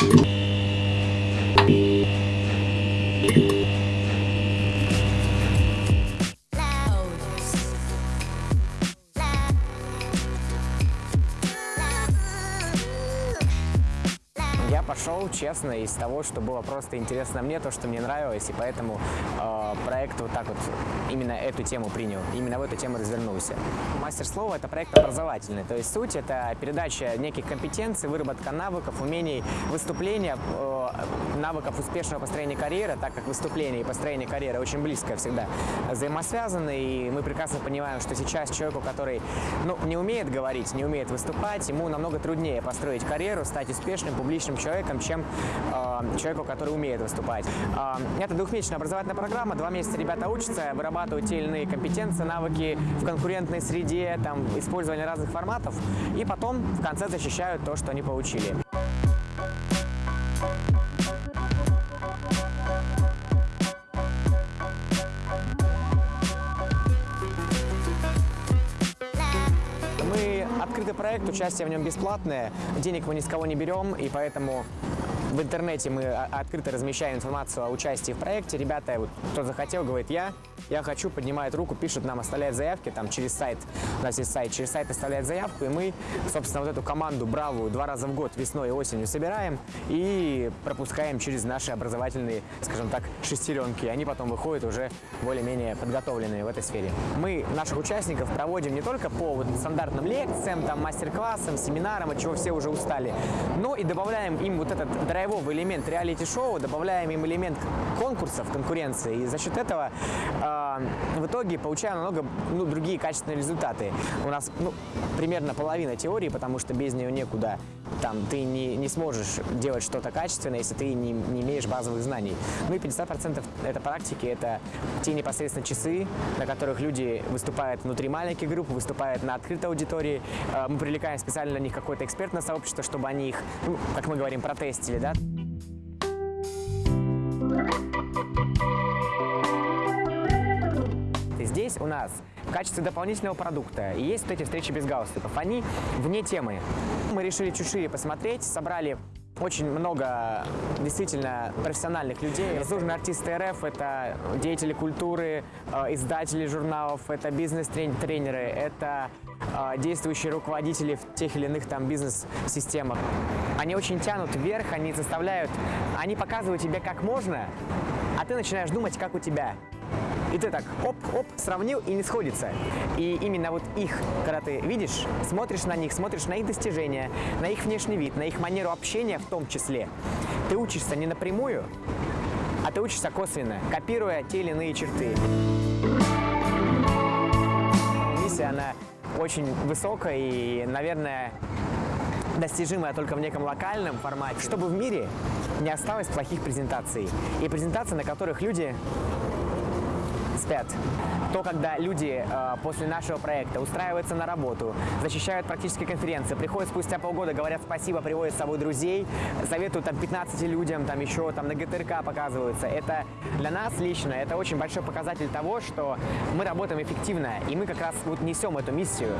Я пошел, честно, из того, что было просто интересно мне, то, что мне нравилось, и поэтому э, проект вот так вот именно эту тему принял, именно в эту тему развернулся. Мастер слова – это проект образовательный, то есть суть – это передача неких компетенций, выработка навыков, умений выступления, э, навыков успешного построения карьеры, так как выступление и построение карьеры очень близко всегда взаимосвязаны, и мы прекрасно понимаем, что сейчас человеку, который ну, не умеет говорить, не умеет выступать, ему намного труднее построить карьеру, стать успешным публичным человеком, чем э, человеку, который умеет выступать. Э, это двухмесячная образовательная программа, два месяца ребята учатся, вырабатывают те или иные компетенции, навыки в конкурентной среде, там, использование разных форматов, и потом в конце защищают то, что они получили. Проект, участие в нем бесплатное, денег мы ни с кого не берем, и поэтому в интернете мы о- открыто размещаем информацию о участии в проекте. Ребята, вот, кто захотел, говорит «я», «я хочу», поднимает руку, пишет нам, оставляет заявки там через сайт, у нас есть сайт, через сайт оставляет заявку, и мы, собственно, вот эту команду бравую два раза в год, весной и осенью собираем и пропускаем через наши образовательные, скажем так, шестеренки. Они потом выходят уже более-менее подготовленные в этой сфере. Мы наших участников проводим не только по вот стандартным лекциям, там, мастер-классам, семинарам, от чего все уже устали, но и добавляем им вот этот драйвовый элемент реалити-шоу, добавляем им элемент конкурсов, конкуренции. И за счет этого э, в итоге получаем намного ну, другие качественные результаты. У нас ну, примерно половина теории, потому что без нее некуда. Там ты не, не сможешь делать что-то качественное, если ты не, не имеешь базовых знаний. Ну и 50% это практики, это те непосредственно часы, на которых люди выступают внутри маленьких групп, выступают на открытой аудитории. Э, Мы привлекаем специально для них какое-то экспертное сообщество, чтобы они их, ну, как мы говорим, протестили, да. У нас в качестве дополнительного продукта есть вот эти встречи без галстуков. Они вне темы. Мы решили чуть шире посмотреть, собрали очень много действительно профессиональных людей. Заслуженные артисты РФ – это деятели культуры, э, издатели журналов, это бизнес-тренеры, это э, действующие руководители в тех или иных там бизнес-системах. Они очень тянут вверх, они заставляют, они показывают тебе, как можно, а ты начинаешь думать, как у тебя. И ты так оп-оп сравнил и не сходится. И именно вот их, когда ты видишь, смотришь на них, смотришь на их достижения, на их внешний вид, на их манеру общения в том числе, ты учишься не напрямую, а ты учишься косвенно, копируя те или иные черты. Миссия, она очень высокая и, наверное, достижимая только в неком локальном формате, чтобы в мире не осталось плохих презентаций. И презентаций, на которых люди спят. То, когда люди э, после нашего проекта устраиваются на работу, защищают практические конференции, приходят спустя полгода, говорят спасибо, приводят с собой друзей, советуют там 15 людям, там еще там на ГТРК показываются. Это для нас лично, это очень большой показатель того, что мы работаем эффективно, и мы как раз вот несем эту миссию.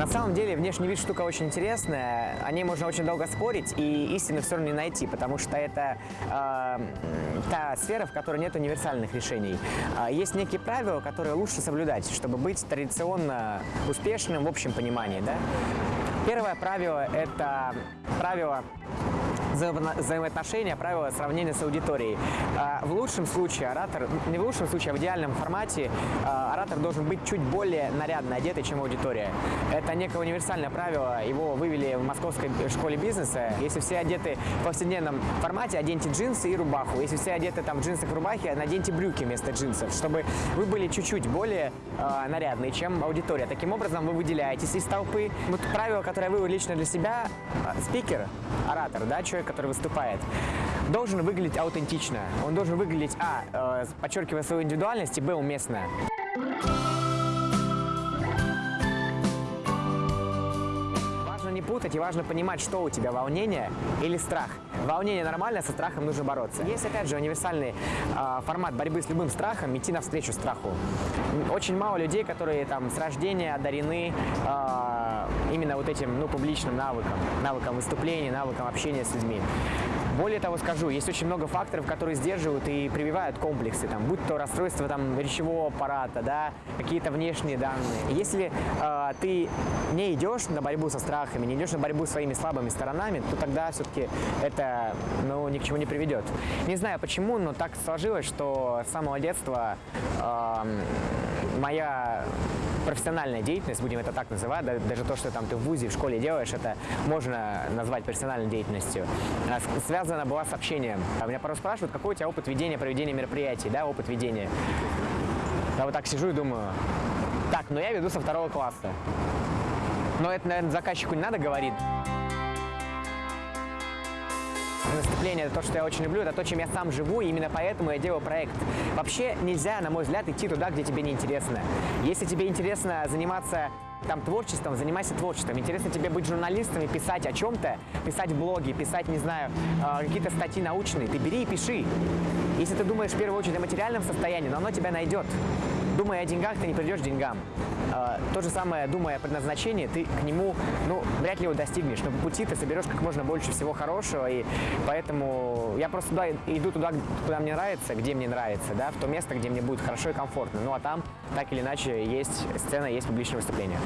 На самом деле внешний вид штука очень интересная, о ней можно очень долго спорить и истину все равно не найти, потому что это э, та сфера, в которой нет универсальных решений. А есть некие правила, которые лучше соблюдать, чтобы быть традиционно успешным в общем понимании. Да? Первое правило – это правило взаимоотношения, правила сравнения с аудиторией. А, В лучшем случае оратор, не в лучшем случае, а в идеальном формате а, оратор должен быть чуть более нарядно одетый, чем аудитория. Это некое универсальное правило, его вывели в Московской школе бизнеса. Если все одеты в повседневном формате, оденьте джинсы и рубаху. Если все одеты там в джинсах и рубахе, наденьте брюки вместо джинсов, чтобы вы были чуть-чуть более а, нарядные, чем аудитория. Таким образом, вы выделяетесь из толпы. Вот правило, которое вывел лично для себя, спикер, оратор, да, человек, который выступает, должен выглядеть аутентично. Он должен выглядеть, а, э, подчеркивая свою индивидуальность, и, б, уместно. Путать и важно понимать, что у тебя волнение или страх. Волнение нормально, со страхом нужно бороться. Есть, опять же, универсальный э, формат борьбы с любым страхом, идти навстречу страху. Очень мало людей, которые там с рождения одарены э, именно вот этим, ну, публичным навыком, навыком выступления, навыком общения с людьми. Более того скажу, есть очень много факторов, которые сдерживают и прививают комплексы, там, будь то расстройство там, речевого аппарата, да, какие-то внешние данные. Если э, ты не идешь на борьбу со страхами, не идешь на борьбу с своими слабыми сторонами, то тогда все-таки это ну, ни к чему не приведет. Не знаю почему, но так сложилось, что с самого детства э, моя профессиональная деятельность, будем это так называть, даже то, что там ты в ВУЗе, в школе делаешь, это можно назвать профессиональной деятельностью, а, связана была с общением. А меня порой спрашивают, какой у тебя опыт ведения, проведения мероприятий, да, опыт ведения. Я вот так сижу и думаю, так, ну я веду со второго класса. Но это, наверное, заказчику не надо говорить выступление, это то, что я очень люблю, это то, чем я сам живу, и именно поэтому я делаю проект. Вообще нельзя, на мой взгляд, идти туда, где тебе не интересно. Если тебе интересно заниматься там творчеством, занимайся творчеством. Интересно тебе быть журналистом и писать о чем-то, писать блоги, писать, не знаю, э, какие-то статьи научные. Ты бери и пиши. Если ты думаешь в первую очередь о материальном состоянии, но оно тебя найдет. Думая о деньгах, ты не придешь к деньгам. Э, то же самое, думая о предназначении, ты к нему, ну, вряд ли его достигнешь. Но по пути ты соберешь как можно больше всего хорошего, и поэтому я просто туда, иду туда, куда мне нравится, где мне нравится, да, в то место, где мне будет хорошо и комфортно. Ну, а там, так или иначе, есть сцена, есть публичное выступление.